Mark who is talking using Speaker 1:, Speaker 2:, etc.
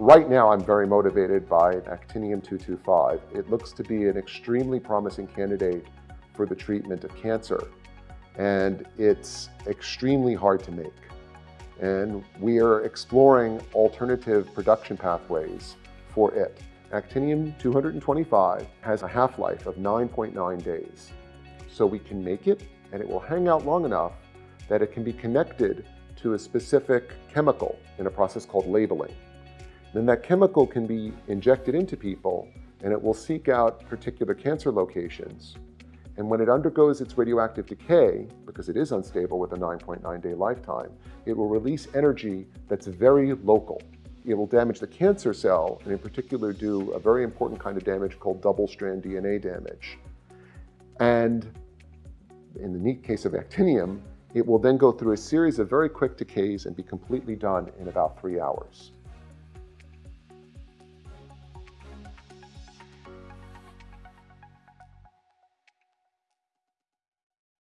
Speaker 1: right now I'm very motivated by actinium-225. It looks to be an extremely promising candidate for the treatment of cancer. And it's extremely hard to make. And we are exploring alternative production pathways for it. Actinium-225 has a half-life of 9.9 days. So we can make it and it will hang out long enough that it can be connected to a specific chemical in a process called labeling. Then that chemical can be injected into people and it will seek out particular cancer locations. And when it undergoes its radioactive decay, because it is unstable with a 9.9 day lifetime, it will release energy that's very local. It will damage the cancer cell and in particular do a very important kind of damage called double-strand DNA damage. And in the neat case of actinium, it will then go through a series of very quick decays and be completely done in about three hours.